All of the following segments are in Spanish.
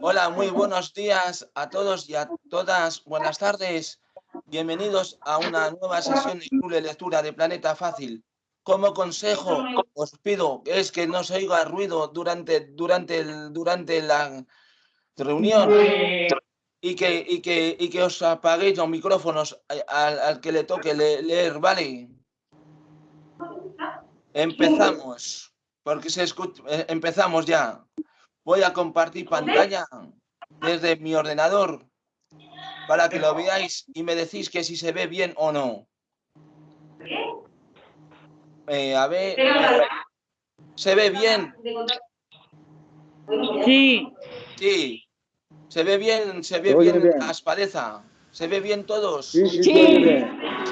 Hola, muy buenos días a todos y a todas. Buenas tardes. Bienvenidos a una nueva sesión de Club Lectura de Planeta Fácil. Como consejo, os pido es que no se oiga ruido durante, durante, durante la reunión y que, y que, y que os apaguéis los micrófonos al, que le toque leer, ¿vale? Empezamos, porque se escucha, eh, empezamos ya. Voy a compartir pantalla desde mi ordenador para que lo veáis y me decís que si se ve bien o no. Eh, a ver, ¿se ve bien? Sí. Sí. ¿Se ve bien? ¿Se ve bien, bien, Aspadeza? ¿Se ve bien todos? Sí. Sí.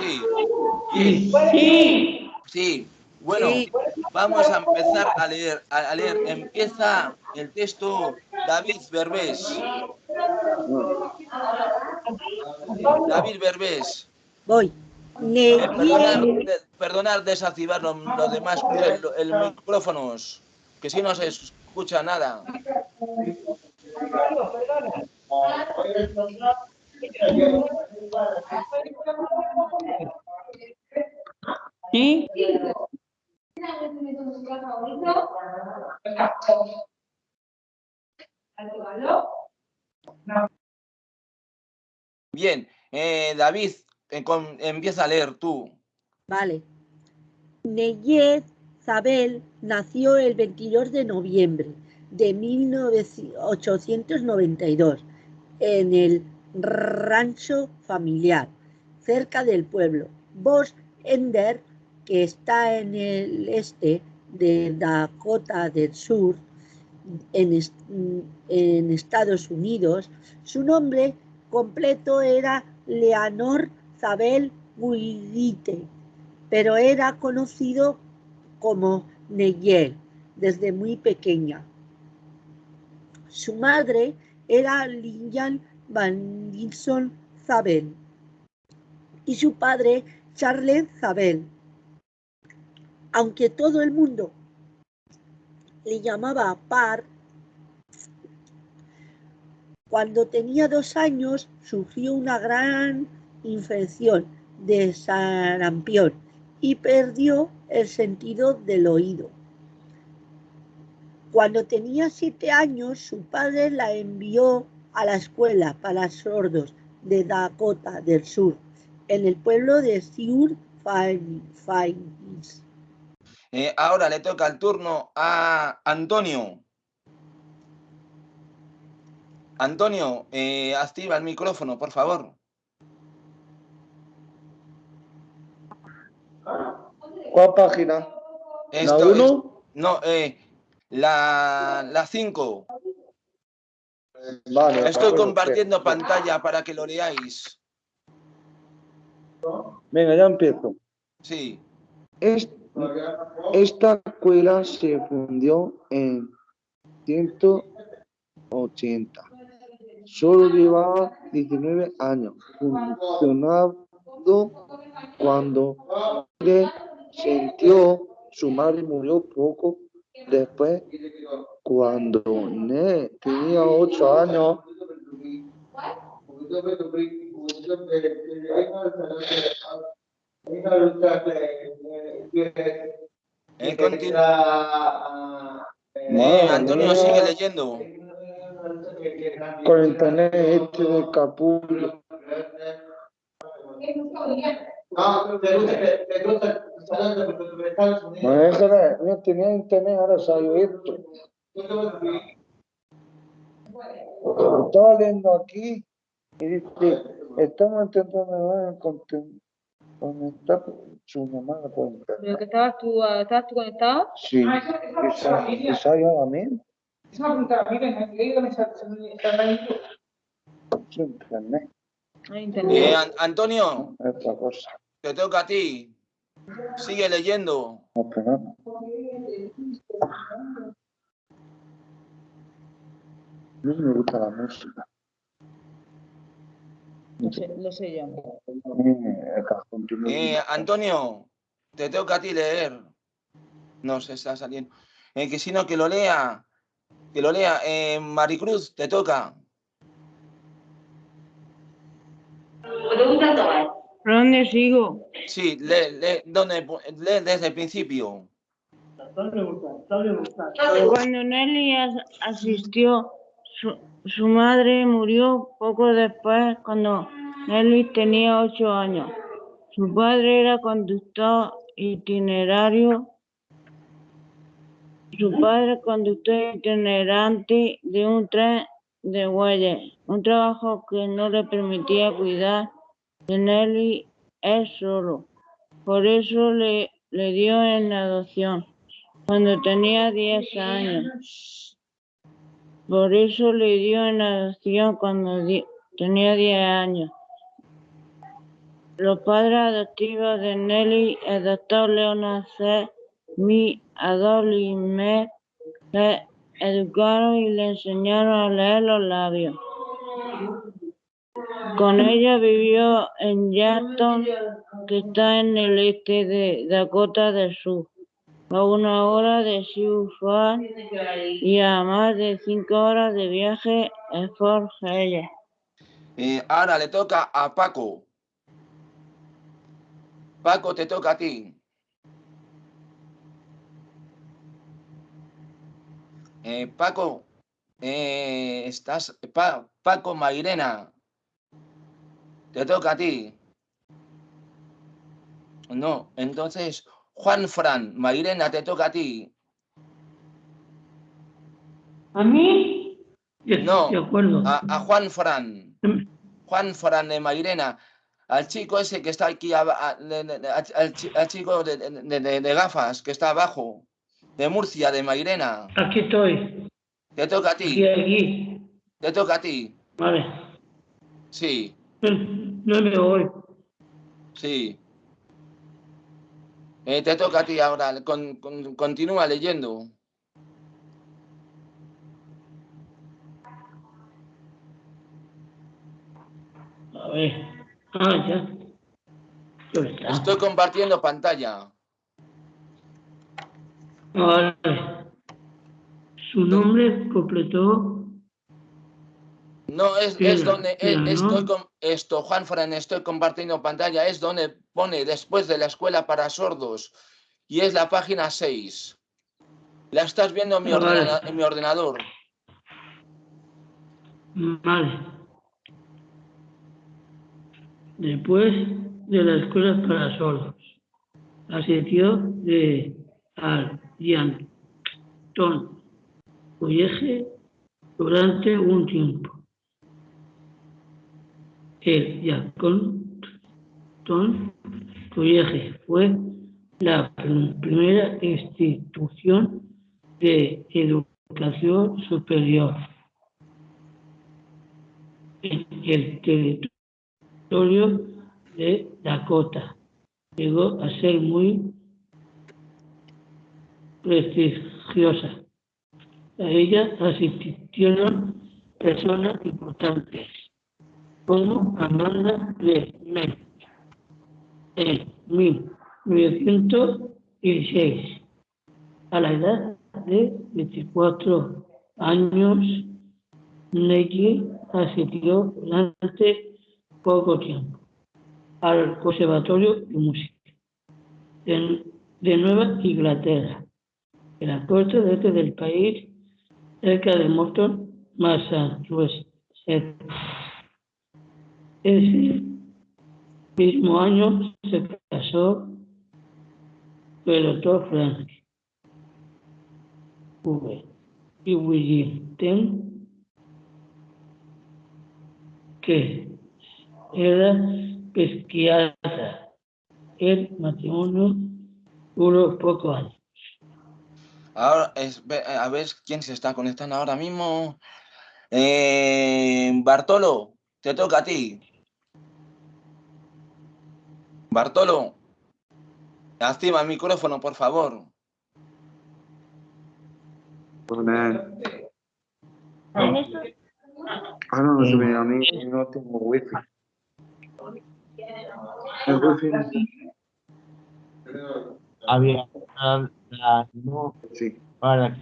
Sí. sí. sí. Bueno, vamos a empezar a leer. A leer. Empieza el texto David Berbés. David Berbés. Voy. Eh, perdonar, desactivar los lo demás el, micrófonos, que si no se escucha nada. Bien, eh, David, eh, empieza a leer tú. Vale. Neyet Zabel nació el 22 de noviembre de 1892 en el rancho familiar cerca del pueblo Bos Ender que está en el este de Dakota del Sur, en, en Estados Unidos. Su nombre completo era Leonor Zabel Guidite, pero era conocido como Neyel desde muy pequeña. Su madre era Lilian Van Gilson Zabel y su padre Charles Zabel aunque todo el mundo le llamaba Par, cuando tenía dos años sufrió una gran infección de sarampión y perdió el sentido del oído. Cuando tenía siete años, su padre la envió a la escuela para sordos de Dakota del Sur, en el pueblo de Siur Falls. Eh, ahora le toca el turno a Antonio. Antonio, eh, activa el micrófono, por favor. ¿Cuál página? ¿La 1? No, eh, la 5. Vale, Estoy compartiendo pantalla para que lo leáis. Venga, ya empiezo. Sí. Esta escuela se fundió en 180. Solo llevaba 19 años funcionando cuando se sintió su madre murió poco después cuando Ne tenía 8 años eh, eh, Antonio sigue leyendo. Con internet este de capullo. No, déjame, no tenía internet, ahora salió esto. Estaba leyendo aquí y dice, estamos intentando contenido conectar su mamá la puede entrar. ¿Pero que estabas tú, ah, estabas tú conectado? Sí, esa, esa yo a mí. Es una pregunta a mí, dígame Su internet. internet. Eh, Antonio, Otra cosa. te toca a ti. Sigue leyendo. No. me gusta la música. No sé, lo sé yo. Eh, Antonio, te toca a ti leer. No se está saliendo. Eh, que si no, que lo lea. que lo lea. Eh, Maricruz, te toca. ¿Por dónde sigo? Sí, lee, lee, ¿dónde, lee desde el principio. Cuando Nelly as- asistió, su, su madre murió poco después cuando Nelly tenía ocho años. Su padre era conductor itinerario. Su padre conductor itinerante de un tren de huellas, un trabajo que no le permitía cuidar de Nelly él solo. Por eso le, le dio en adopción cuando tenía 10 años. Por eso le dio en adopción cuando tenía 10 años. Los padres adoptivos de Nelly, el doctor Leonard C. Mi Adolimet, le educaron y le enseñaron a leer los labios. Con ella vivió en Yankton, que está en el este de Dakota del Sur, a una hora de Sioux Falls y a más de cinco horas de viaje en Fort Hayes. Eh, ahora le toca a Paco. Paco, te toca a ti. Eh, Paco, eh, estás. Pa- Paco Mairena. Te toca a ti. No, entonces, Juan Fran, Mairena, te toca a ti. ¿A mí? No, De acuerdo. A, a Juan Fran. Juan Fran de Mairena. Al chico ese que está aquí, a- al, al chi- al chico de, de- de- de gafas que está abajo, de Murcia, de Mairena. Aquí estoy. Te toca a Aquí, ti, aquí. te toca a ti. Vale. Sí, No, no me voy. sí. Eh, te toca a ti ahora, con- con- continúa leyendo. A ver. Ah, ya. Estoy compartiendo pantalla. Vale. Su nombre completó. No, es, es donde es- espera, estoy con esto, Juan Fran, estoy compartiendo pantalla, es donde pone después de la escuela para sordos y es la página 6. La estás viendo en mi, vale. ordena- en mi ordenador. Vale. Después de la escuela para sordos, asistió de al College durante un tiempo. El Yankton College fue la prim- primera institución de educación superior en el territorio de Dakota. Llegó a ser muy prestigiosa. A ella asistieron personas importantes como Amanda de Menn en 1916. A la edad de 24 años, Nelly asistió durante poco tiempo al Conservatorio de Música de, de Nueva Inglaterra, en la costa este del país, cerca de Morton, Massachusetts. Ese mismo año se casó doctor Frank V. y William Ten, que era pesquiatra. El matrimonio duró pocos años. Ahora, es- a ver quién se está conectando ahora mismo. Eh, Bartolo, te toca a ti. Bartolo, activa el micrófono, por favor. Hola. Ah, no, no se me a mí no tengo wifi. El wifi había la, la no sí. para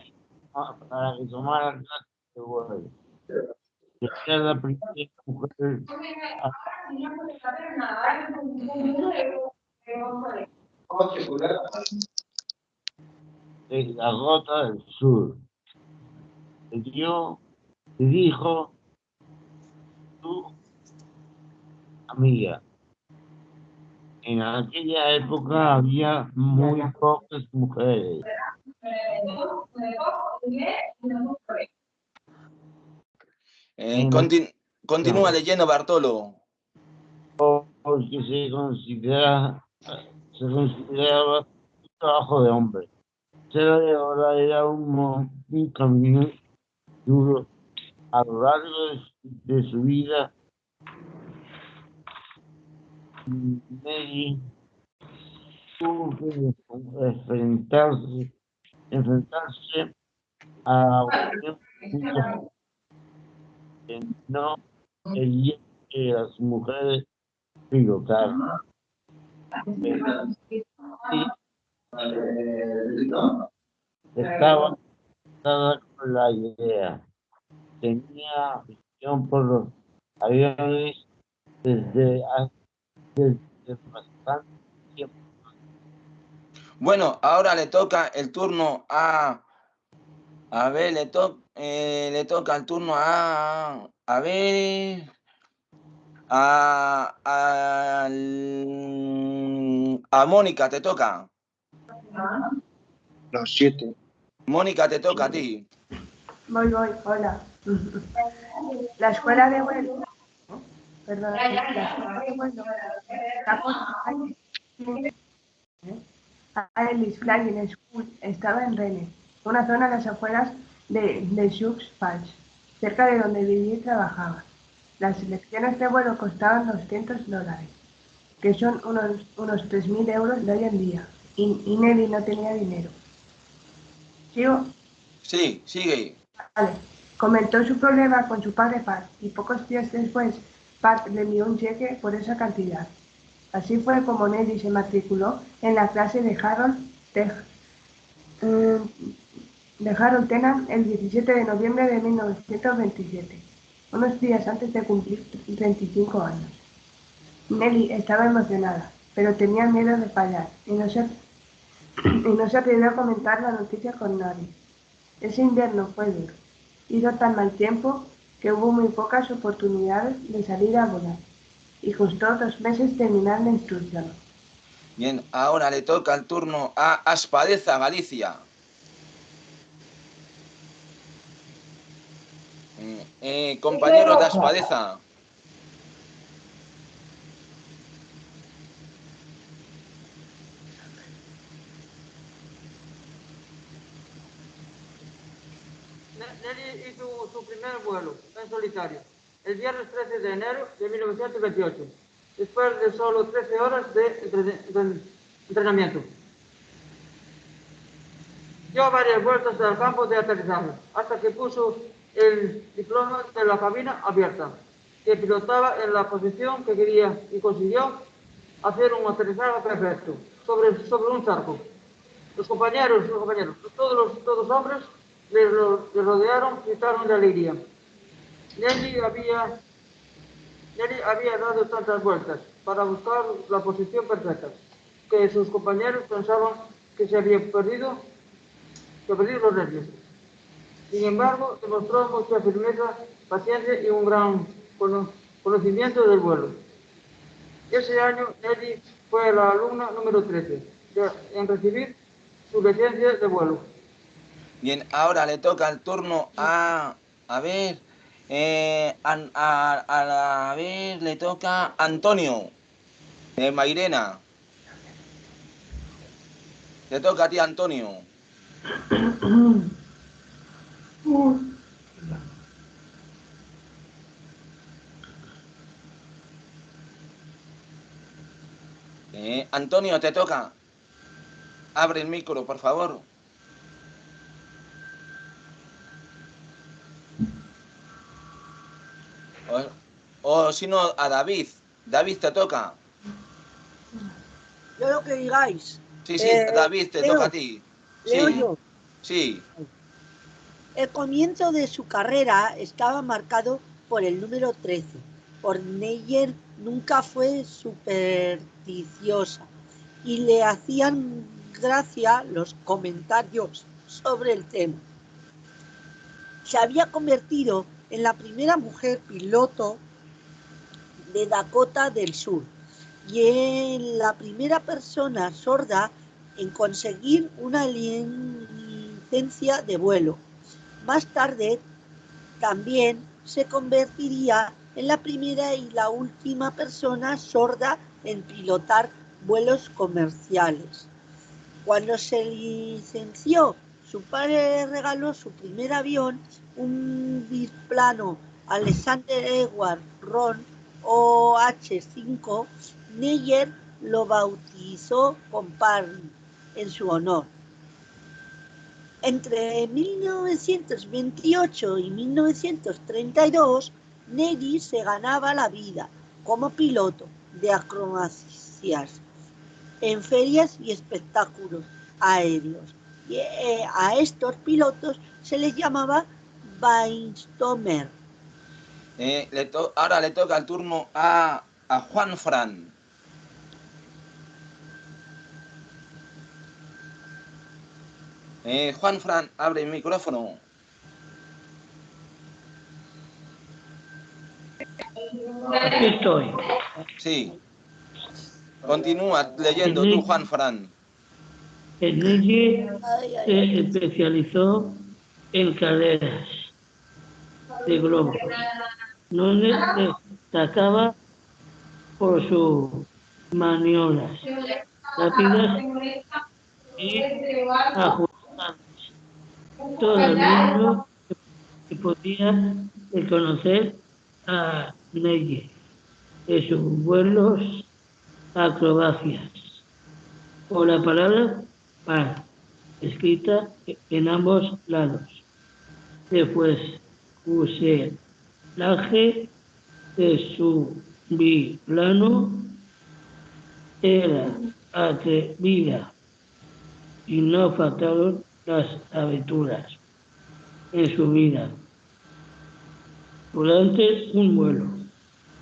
para que tomara clases de vuelo. Que sea la primera mujer de la Gota del Sur. Le dio, dijo tu amiga. En aquella época había muy pocas mujeres. Eh, Mm. contin- continúa leyendo, Bartolo. Porque se considera se consideraba trabajo de hombre. Ser de era un, un camino duro a lo largo de, su vida. Mary tuvo que enfrentarse, enfrentarse a no quería que las mujeres pilotaran. Estaba casada con la idea. Tenía afición por los aviones desde hace desde bastante tiempo. Bueno, ahora le toca el turno a. A ver, le, to- eh, le toca el turno a. A ver. A. A, a Mónica, te toca. Los siete. Mónica, te toca a ti. Voy, voy, hola. La escuela de vuelo, perdón, la escuela de vuelo Alice Flying School estaba en Rennes, una zona a las afueras de, de Sioux Falls, cerca de donde vivía y trabajaba. Las lecciones de vuelo costaban 200 dólares, que son unos, unos 3.000 euros de hoy en día, y, y Nelly no tenía dinero. ¿Sigo? Sí, sigue. Vale. Comentó su problema con su padre Pat y pocos días después Pat le envió un cheque por esa cantidad. Así fue como Nelly se matriculó en la clase de Harold, Te- eh, de Harold Tennant el 17 de noviembre de 1927, unos días antes de cumplir 35 años. Nelly estaba emocionada, pero tenía miedo de fallar y no se, y no atrevió a comentar la noticia con nadie. Ese invierno fue duro. Hizo tan mal tiempo que hubo muy pocas oportunidades de salir a volar y costó dos meses terminar la instrucción. Bien, ahora le toca el turno a Aspadeza, Galicia. Eh, eh, compañeros de Aspadeza. Nelly hizo su primer vuelo en solitario el viernes 13 de enero de 1928, después de solo 13 horas de entrenamiento. Dio varias vueltas al campo de aterrizaje hasta que puso el diploma de la cabina abierta, que pilotaba en la posición que quería y consiguió hacer un aterrizaje perfecto sobre, sobre un charco. Los compañeros, los compañeros, todos los todos hombres le, le rodearon, gritaron de alegría. Nelly había, Nelly había dado tantas vueltas para buscar la posición perfecta que sus compañeros pensaban que se había perdido, que perdido los nervios. Sin embargo, demostró mucha firmeza, paciencia y un gran cono- conocimiento del vuelo. Ese año, Nelly fue la alumna número 13 de- en recibir su licencia de vuelo. Bien, ahora le toca el turno a. A ver. eh, a, a la- a ver, le toca Antonio. De Mairena. Le toca a ti, Antonio. Eh, Antonio, te toca. Abre el micro, por favor. O, o si no, a David. David, te toca. Yo lo que digáis. Sí, sí, Eh, David, te Leo. toca a ti. Leo Sí, yo. sí. El comienzo de su carrera estaba marcado por el número 13. Neyer nunca fue supersticiosa y le hacían gracia los comentarios sobre el tema. Se había convertido en la primera mujer piloto de Dakota del Sur y en la primera persona sorda en conseguir una licencia de vuelo. Más tarde también se convertiría en la primera y la última persona sorda en pilotar vuelos comerciales. Cuando se licenció, su padre regaló su primer avión, un biplano Alexander Edward Ron OH-5. Neyer lo bautizó con Parry en su honor. Entre 1928 y 1932, Neri se ganaba la vida como piloto de acrobacias en ferias y espectáculos aéreos. Y eh, a estos pilotos se les llamaba Weinstomer. Eh, ahora le toca el turno a, a Juan Fran. Eh, Juan Fran, abre el micrófono. Aquí estoy. Sí. Continúa leyendo tú, Juan Fran. Neye se especializó en carreras de globo, donde destacaba por sus maniobras rápidas y ajustadas. Todo el mundo que podía reconocer a Neye de sus vuelos acrobacias o la palabra par, escrita en ambos lados. Después, fuselaje de su biplano era atrevida y no faltaron las aventuras en su vida. Durante un vuelo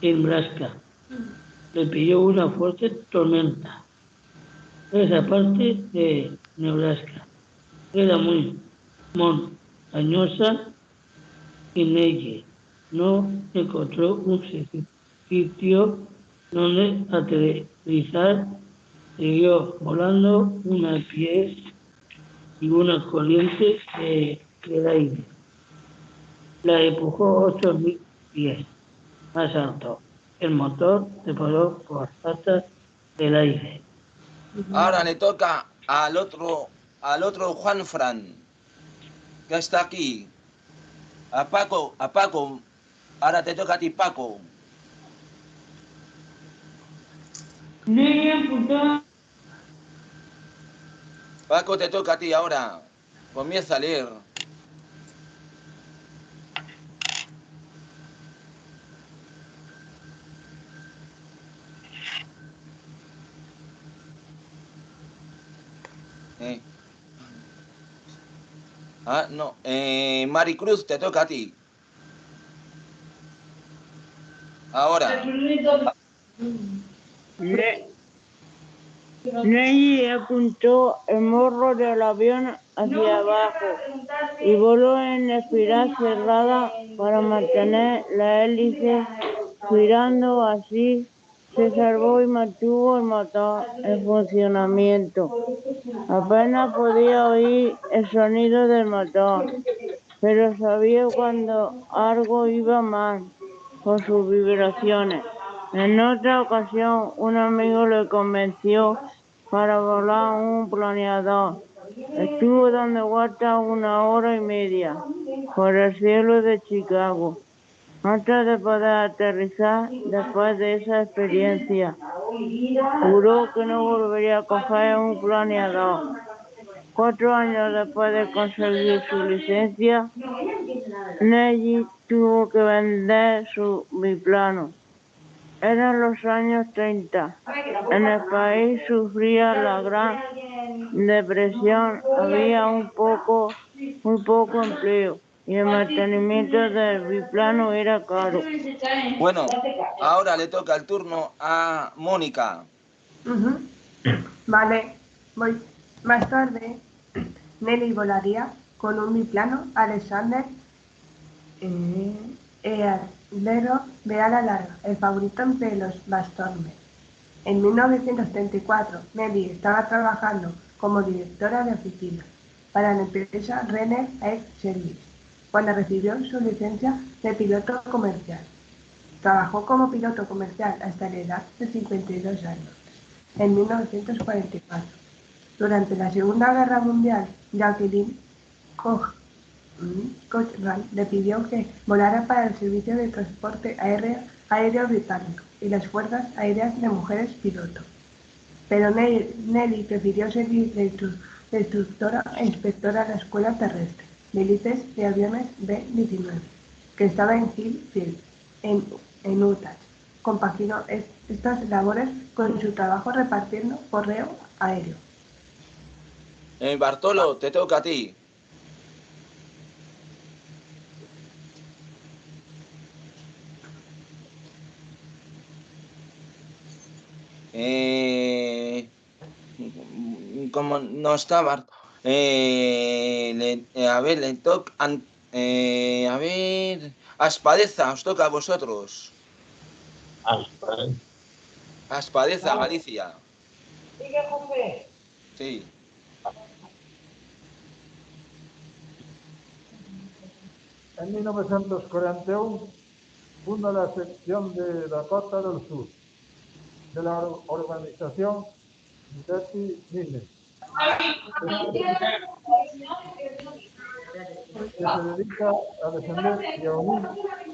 en Brasca, le pilló una fuerte tormenta. Esa parte de Nebraska era muy montañosa y en no encontró un sitio donde aterrizar. Siguió volando una pies y una corriente de, del aire. La empujó ocho mil pies más alto el motor se paró por patas del aire. Ahora le toca al otro, al otro Juan Fran, que está aquí. A Paco, a Paco. Ahora te toca a ti, Paco. Paco, te toca a ti ahora. Comienza a leer. Ah, no. Eh, Maricruz, te toca a ti. Ahora. Le... apuntó el morro del avión hacia abajo y voló en espiral cerrada para mantener la hélice girando así se salvó y mantuvo el motor en funcionamiento. Apenas podía oír el sonido del motor, pero sabía cuando algo iba mal con sus vibraciones. En otra ocasión, un amigo le convenció para volar un planeador. Estuvo dando vueltas una hora y media por el cielo de Chicago antes de poder aterrizar después de esa experiencia. Juró que no volvería a coger un planeador. Cuatro años después de conseguir su licencia, Nelly tuvo que vender su biplano. Eran los años 30. En el país sufría la gran depresión. Había un poco, muy poco empleo y el mantenimiento del biplano era caro. Bueno, ahora le toca el turno a Mónica. Vale, voy. Más tarde, Nelly volaría con un biplano Alexander eh, Earlero de ala larga, el favorito entre los Bastormes. En 1934, Nelly estaba trabajando como directora de oficina para la empresa Renner Air Service cuando recibió su licencia de piloto comercial. Trabajó como piloto comercial hasta la edad de 52 años, en 1944. Durante la Segunda Guerra Mundial, Jacqueline Koch, mm, Cochran le pidió que volara para el Servicio de Transporte Aéreo, Aéreo Británico y las Fuerzas Aéreas de Mujeres Piloto. Pero Nelly, Nelly prefirió de instructora e inspectora de la Escuela Terrestre de Élites de Aviones B-19, que estaba en Hillfield, en, en Utah. Compaginó es- estas labores con su trabajo repartiendo correo aéreo. Eh, Bartolo, te toca a ti. Eh, como no está Bart, eh, le- eh, a ver, le toca, eh, a ver, Aspadeza, os toca a vosotros. Aspadeza, Galicia. Sigue, José. Sí. En 1941 funda la sección de Dakota del Sur de la or- organización Betty Mines, que se dedica a defender y a unir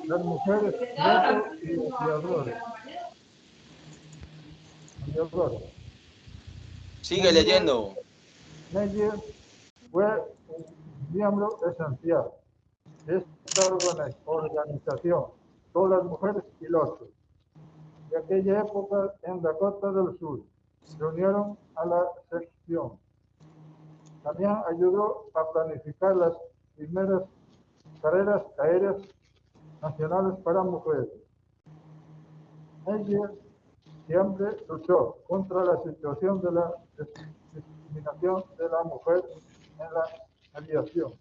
las mujeres y. Sigue leyendo. Meyer fue un miembro esencial de esta organi- organización, todas las mujeres pilotos de aquella época en Dakota del Sur se unieron a la sección. También ayudó a planificar las primeras carreras aéreas nacionales para mujeres. Meyer siempre luchó contra la situación de la discriminación de la mujer en la aviación.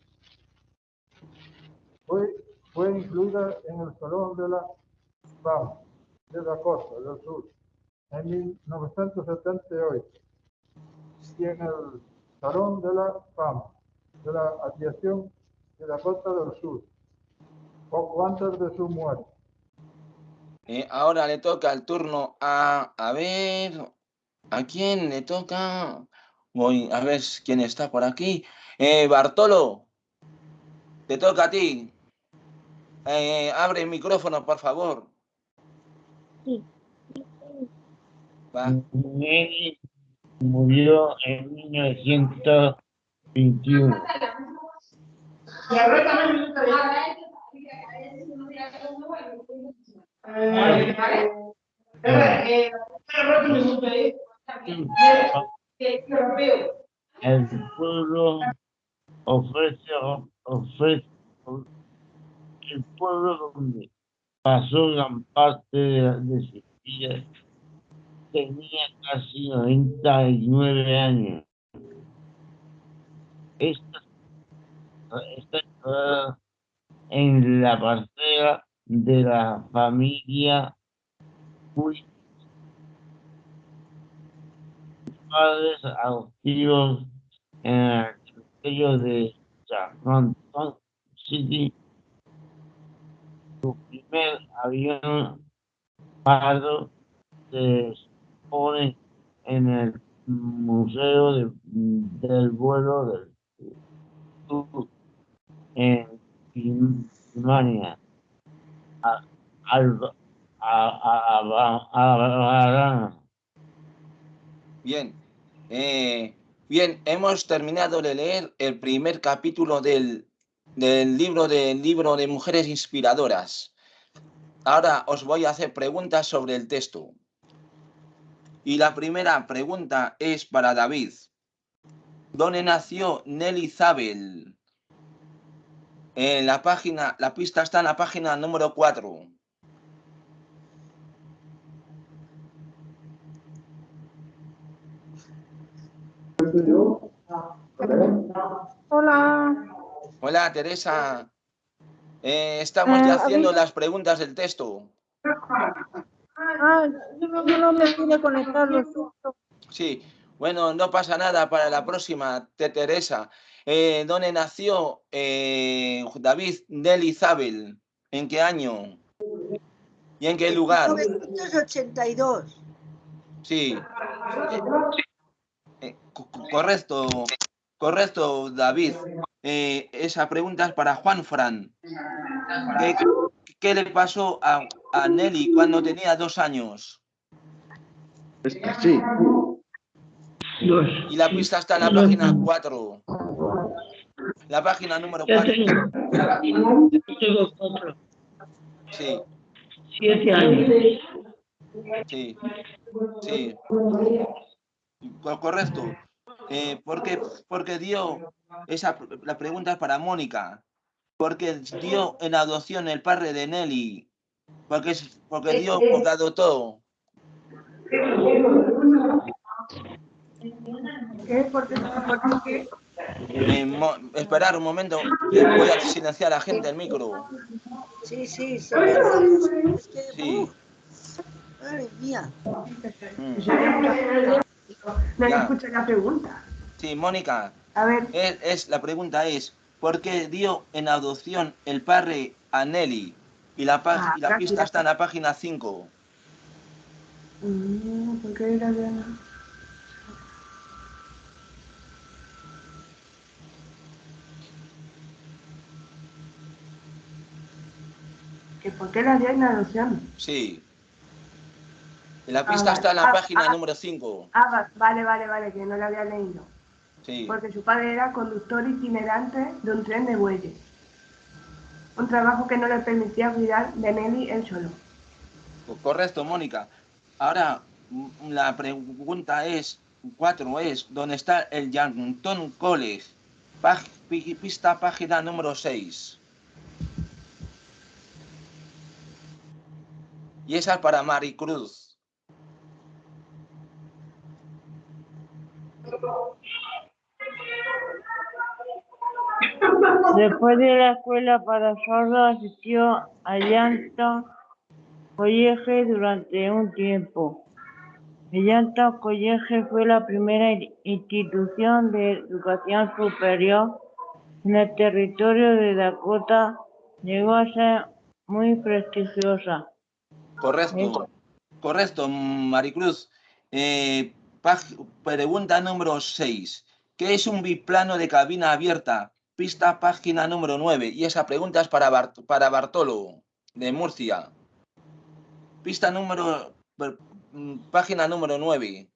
Fue, fue incluida en el Salón de la Fama de Dakota del Sur en 1978 y en el Salón de la Fama de la Aviación de Dakota del Sur, poco antes de su muerte. Eh, ahora le toca el turno a, a ver, ¿a quién le toca? Voy a ver quién está por aquí. Eh, Bartolo, te toca a ti. Eh, abre el micrófono, por favor. Va. Nelly murió en 1921. Y ahora también me gustaría- Eh, vale. Eh, ahora que me gustaría- Eh, europeo. El pueblo ofrece, el pueblo donde pasó gran parte de, de su vida tenía casi 99 años. Esta, está en la parcela de la familia Puig. padres adoptivos en el de Charlton City. Su primer avión pardo se expone en el Museo de- del Vuelo del Sur en Birmania. Bien. Eh, bien, hemos terminado de leer el primer capítulo del, del libro del libro de Mujeres Inspiradoras. Ahora os voy a hacer preguntas sobre el texto. Y la primera pregunta es para David. ¿Dónde nació Nelly Zabel? En la página, la pista está en la página número 4. Hola. Hola, Teresa. Eh, estamos ya Eh, haciendo las preguntas del texto. Ah, yo no, no me pude conectar. Sí, bueno, no pasa nada para la próxima, te Teresa. Eh, ¿Dónde nació eh, David Nelly Zabel? ¿En qué año? ¿Y en qué lugar? 1982. Sí. Eh, co- co- correcto, correcto, David. Eh, esa pregunta es para Juan Fran. ¿Qué, qué le pasó a, a Nelly cuando tenía dos años? Sí. Dos. Y la pista está en la Dos. página 4. La página número Ya 4. tengo. Ya tengo cuatro. Sí, Siete años. sí, sí. Co- Correcto. Eh, porque, porque dio, esa, la pregunta es para Mónica. Porque dio en adopción el padre de Nelly. Porque, porque dio, porque adoptó. ¿Qué? Eh, esperar un momento, voy a silenciar a la gente el micro. Sí, sí, sí. Madre mía. Mm. Nadie Ya. escucha la pregunta. Sí, Mónica, A ver, es, es- la pregunta es, ¿por qué dio en adopción el padre a Nelly? Y la, pa- Ah, y la pista gracias. está en la página 5. mm, ¿por qué era de ¿Que por qué la dio en adopción? Sí. La Ah, pista está en la Ah, página ah. número 5. Ah, va- vale, vale, vale, que no la había leído. Sí. Porque su padre era conductor itinerante de un tren de bueyes. Un trabajo que no le permitía cuidar de Nelly él solo. Co- Correcto, Mónica. Ahora, mm, la pregunta es, 4 es, ¿dónde está el Yankton College? Pag- pista página número 6. Y esa es para Maricruz. Después de la escuela para sordos asistió a Llanton College durante un tiempo. El Llanton College fue la primera in- institución de educación superior en el territorio de Dakota. Llegó a ser muy prestigiosa. Correcto. Correcto, Maricruz. Eh, pregunta número 6. ¿Qué es un biplano de cabina abierta? Pista página número 9. Y esa pregunta es para, Bart- para Bartolo, de Murcia. Pista número... mm, Página número 9.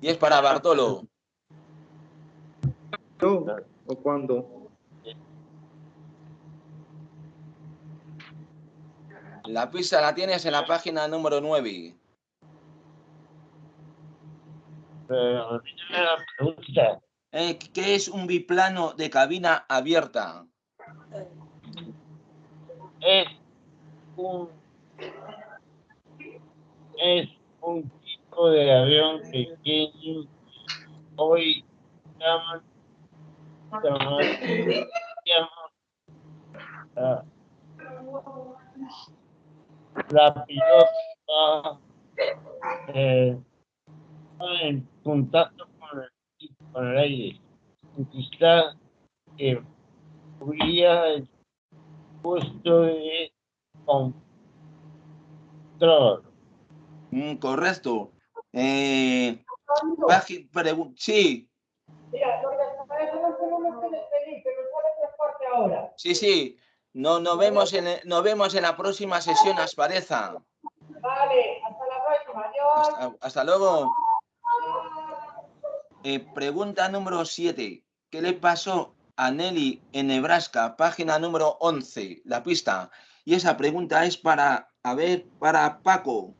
Y es para Bartolo. ¿O cuándo? La pista la tienes en la página número 9. Pero repíteme la pregunta. Eh, ¿Qué es un biplano de cabina abierta? Es un es un tipo de avión pequeño hoy llaman llaman llaman ah, la pilota eh, está en contacto con el, con el aire quizá que hubiera el puesto de control Mm, correcto. Eh, sí, Mira, porque para eso no que transporte ahora. sí, sí. No, nos, vemos en, nos vemos en la próxima sesión, Aspareza. Vale, hasta la próxima. Adiós. Hasta, hasta luego. Eh, pregunta número 7. ¿Qué le pasó a Nelly en Nebraska? Página número 11, la pista. Y esa pregunta es para, a ver, para Paco.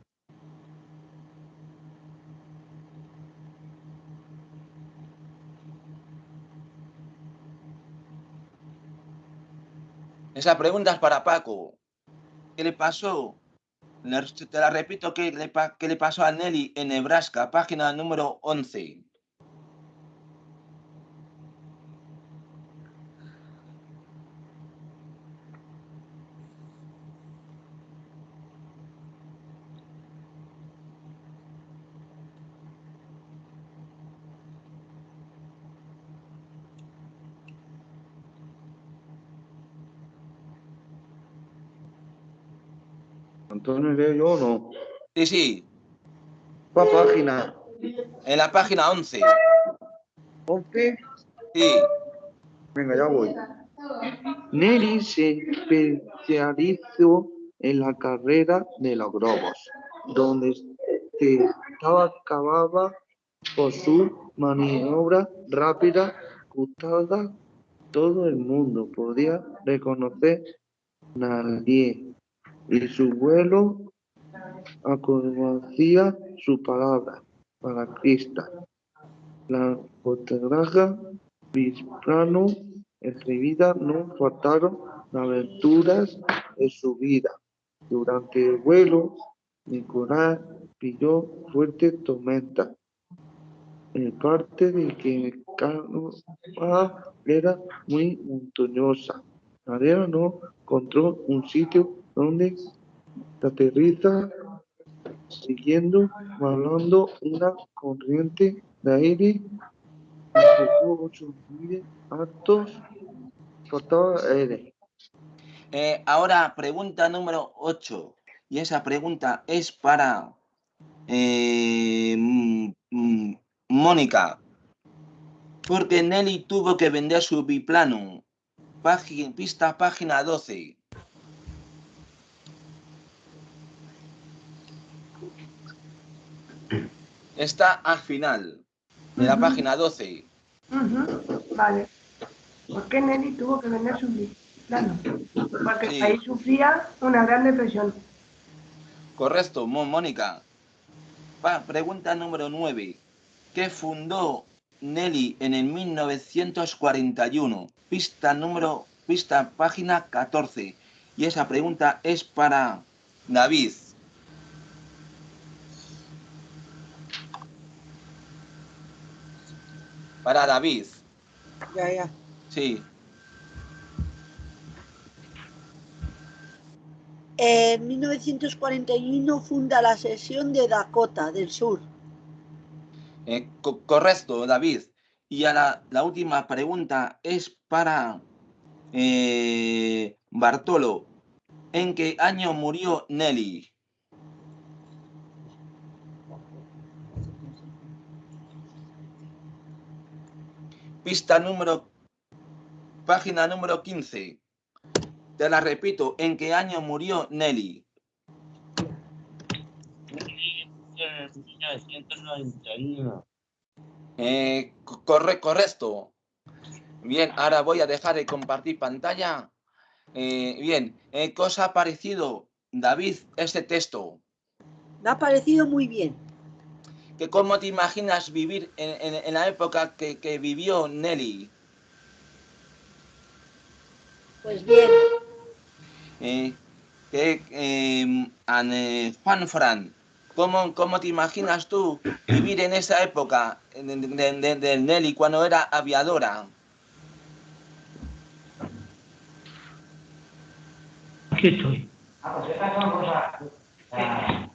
Esa pregunta es para Paco. ¿Qué le pasó? Te la repito, ¿qué le, le pasó a Nelly en Nebraska? Página número 11. Antonio, ¿leo yo o no? Sí, sí, ¿Cuál página? en la página 11. ¿11? Sí, Venga, ya voy. Nelly se especializó en la carrera de los globos, donde se estaba acababa por su maniobra rápida, gustada. Todo el mundo podía reconocer nadie y su vuelo conocía su palabra para Crista. La fotógrafa Bisprano escribida no faltaron aventuras de su vida. Durante el vuelo, Nicolás pilló fuerte tormenta. En parte de que el canoa era muy montañosa. Arena no encontró un sitio donde aterriza siguiendo volando una corriente de aire ocho mil altos faltaba aire. Eh, ahora pregunta número 8. Y esa pregunta es para eh, mm, mm, Mónica. Porque Nelly tuvo que vender su biplano. Página, pista página 12. Está al final de la página 12. Ujú, Vale. ¿Por qué Nelly tuvo que vender su plano? Porque Sí. ahí sufría una gran depresión. Correcto, Mónica. Pregunta número 9. ¿Qué fundó Nelly en el 1941? Pista número, pista página 14. Y esa pregunta es para David. Para David, Ya, ya. sí. En 1941 funda la sesión de Dakota del Sur. Eh, co- correcto, David. Y a la, la última pregunta es para eh, Bartolo. ¿En qué año murió Nelly? Pista número, página número 15. Te la repito, ¿en qué año murió Nelly? En 1991. Eh, co- corre, correcto. Bien, ahora voy a dejar de compartir pantalla. Eh, bien, eh, ¿qué os ha parecido, David, este texto? Me ha parecido muy bien. ¿Que ¿Cómo te imaginas vivir en, en- en la época que, que vivió Nelly? Pues bien, Eh, que, eh, an- eh, Juan Fran, ¿cómo, ¿cómo te imaginas tú vivir en esa época de, de- de- de Nelly cuando era aviadora? Aquí estoy.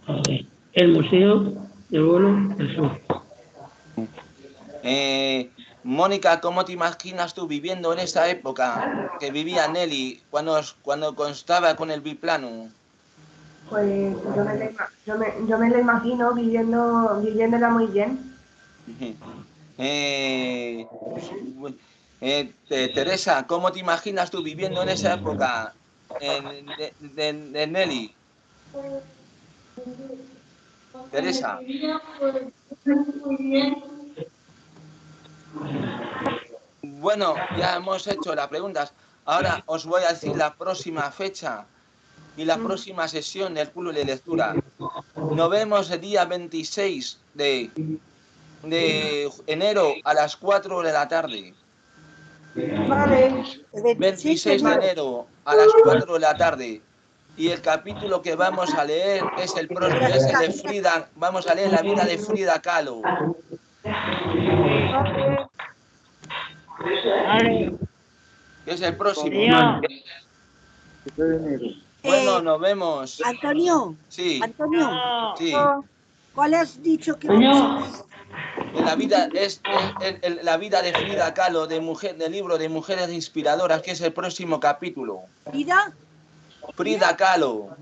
Ok. El Museo del Vuelo del Sur. Eh, Mónica, ¿cómo te imaginas tú viviendo en esa época que vivía Nelly cuando, cuando constaba con el biplano? Pues yo me, la, yo me, yo me la imagino viviendo, viviéndola muy bien. Eh, eh, te- Teresa, ¿cómo te imaginas tú viviendo en esa época en- de, de- de Nelly? Teresa, bueno, ya hemos hecho las preguntas. Ahora os voy a decir la próxima fecha y la próxima sesión del club de lectura. Nos vemos el día 26 de, de enero a las 4 de la tarde. Vale. El 26 de enero a las 4 de la tarde. Y el capítulo que vamos a leer es el próximo, es el de Frida, vamos a leer la vida de Frida Kahlo. Que es el próximo. Bueno, Eh, nos vemos. Antonio, Sí, Antonio, sí. ¿cuál has dicho que vamos? En la vida es, es la vida de Frida Kahlo, de mujer, del libro de Mujeres Inspiradoras, que es el próximo capítulo. Frida? Frida Kahlo.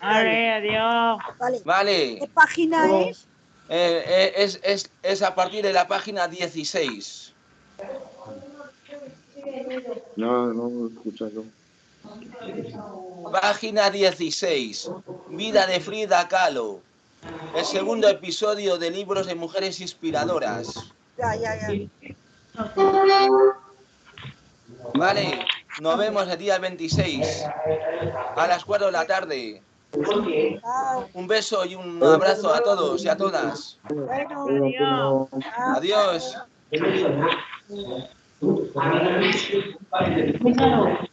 Ah, Vale, adiós. Vale. Vale. ¿Qué página es? Eh, eh, es, es, es a partir de la página 16. No, no escuchado. Página 16. Vida de Frida Kahlo. El segundo episodio de libros de mujeres inspiradoras. Ya, ya, ya. Vale, nos vemos el día 26 a las 4 de la tarde. Un beso y un abrazo a todos y a todas. Adiós. chao.